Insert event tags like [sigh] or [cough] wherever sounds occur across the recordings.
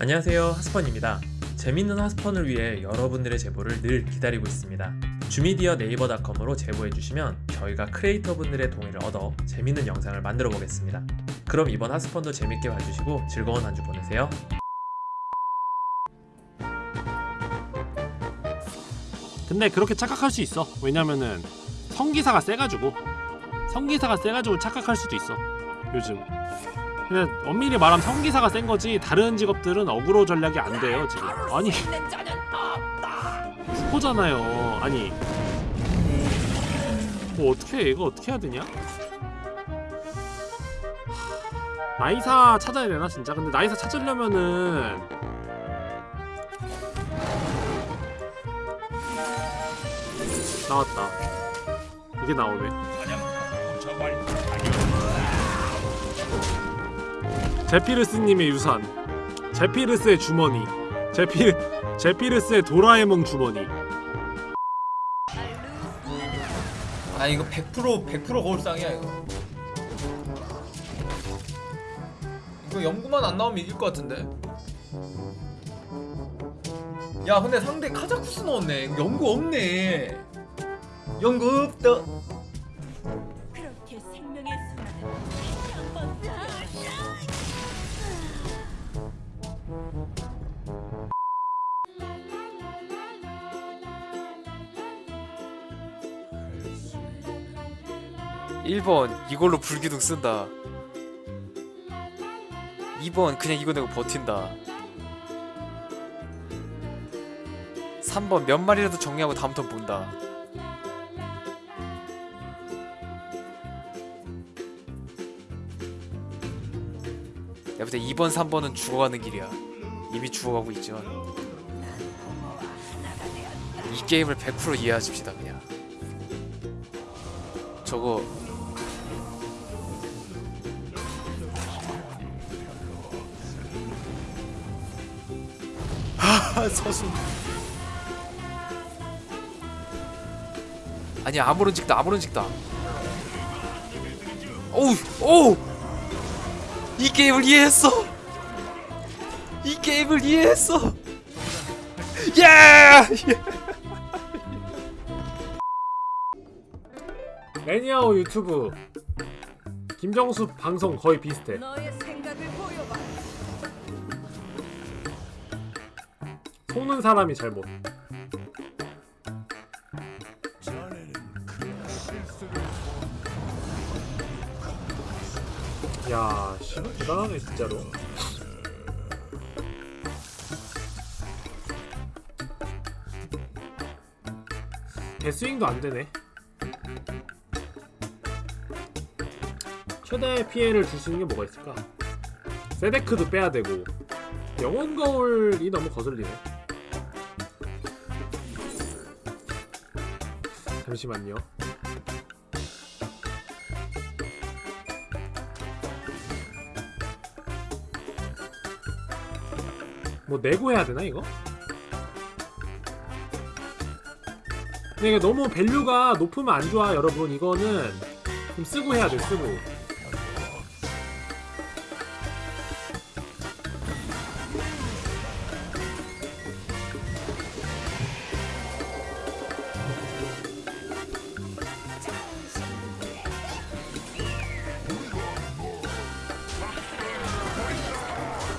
안녕하세요 하스펀입니다. 재밌는 하스펀을 위해 여러분들의 제보를 늘 기다리고 있습니다. 주미디어 네이버닷컴으로 제보해주시면 저희가 크리에이터분들의 동의를 얻어 재밌는 영상을 만들어 보겠습니다. 그럼 이번 하스펀도 재밌게 봐주시고 즐거운 한 주 보내세요. 근데 그렇게 착각할 수 있어. 왜냐면은 성기사가 세가지고 성기사가 세가지고 착각할 수도 있어. 요즘 근데 엄밀히 말하면 성기사가 센 거지 다른 직업들은 어그로 전략이 안 돼요 지금. 아니. 후보잖아요. 아니. 뭐 어떻게 해? 이거 어떻게 해야 되냐? 나이사 찾아야 되나 진짜? 근데 나이사 찾으려면은 나왔다. 이게 나오네 제피르스님의 유산 제피르스의 주머니 제피 제피르스의 도라에몽 주머니. 아 이거 100% 100% 거울상이야 이거. 이거 연구만 안 나오면 이길 것 같은데. 야 근데 상대 카자쿠스 넣었네. 연구 없네. 연구 없다 1번 이걸로 불기둥 쓴다. 2번 그냥 이거 내고 버틴다. 3번 몇 마리라도 정리하고 다음 턴 본다. 야 근데 2번 3번은 죽어가는 길이야. 이미 죽어가고 있지만. 이 게임을 100% 이해하십시다 그냥. 저거. 아 서순 아니 아무런 직다 아무런 직다 오우 오우! 이 게임을 이해했어! 이 게임을 이해했어! 예! 매니아오 유튜브 김정수 방송 거의 비슷해. 속는 사람이 잘못 야, 씨, 대단하네 진짜로. 대스윙도 안 되네. 최대 피해를 줄 수 있는 게 뭐가 있을까? 세데크도 빼야 되고 영혼 거울이 너무 거슬리네. 잠시만요. 뭐 내고 해야 되나 이거? 근데 이게 너무 밸류가 높으면 안 좋아 여러분 이거는 좀 쓰고 해야 돼 쓰고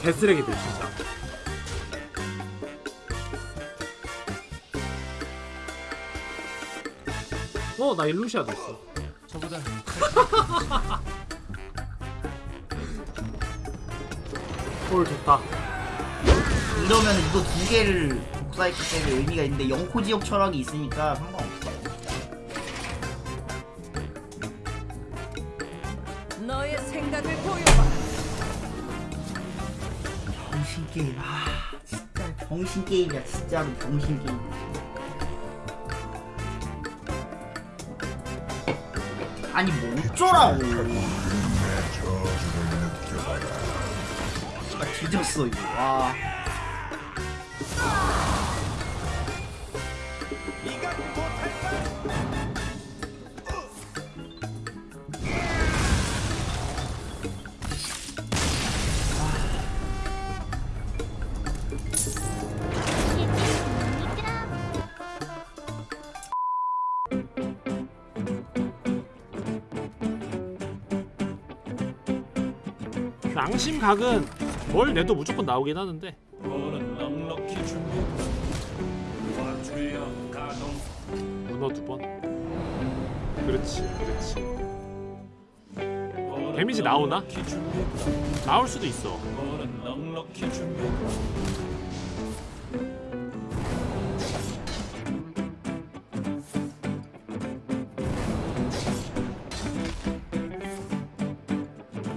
개쓰레기들 진짜 어, 나 일루시아도 있어. 저보다 [laughs] 볼 좋다. 이러면 이거 두 개를 복사했기 때문에 의미가 있는데 영코 지역 철학이 있으니까 상관없어. 게임. 아, 진짜 병신 게임이야. 진짜로 병신 게임. 아니 뭐 어쩌라고. 아 뒤졌어 이거. 와. 앙심각은 뭘 내도 무조건 나오긴 하는데. 문어 두번. 그렇지 그렇지. 데미지 나오나? 나올 수도 있어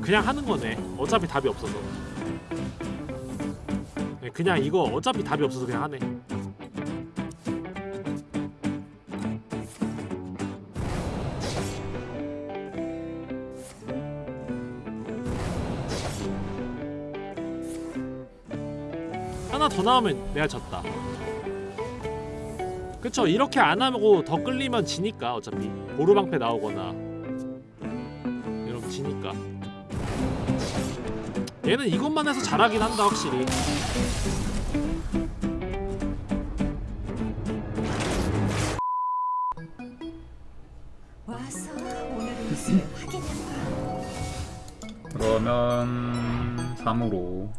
그냥 하는 거네. 어차피 답이 없어서. 네, 그냥 이거 어차피 답이 없어서 그냥 하네. 하나 더 나오면 내가 졌다. 그쵸 이렇게 안 하고 더 끌리면 지니까 어차피. 보루방패 나오거나. 이러면 지니까 얘는 이것만 해서 잘하긴 한다 확실히. 와서 확인해봐. 그러면 3으로.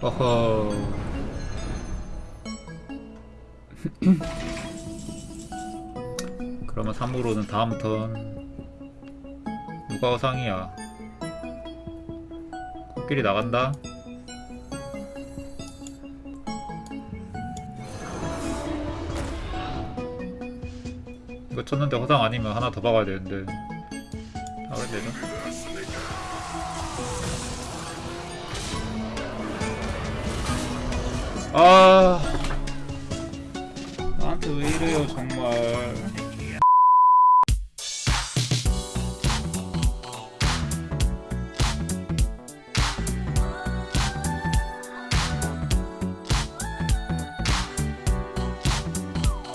허허. [clears throat] 그러면 3으로는 다음 턴. 누가 어상이야 코끼리 나간다. 이거 쳤는데 허상 아니면 하나 더 박아야 되는데. 아 그래 되죠? 아. 나한테 왜 이래요 정말